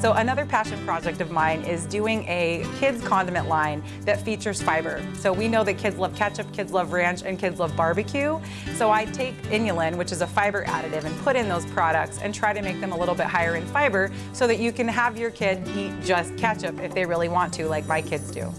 So another passion project of mine is doing a kids condiment line that features fiber. So we know that kids love ketchup, kids love ranch, and kids love barbecue. So I take inulin, which is a fiber additive, and put in those products and try to make them a little bit higher in fiber so that you can have your kid eat just ketchup if they really want to, like my kids do.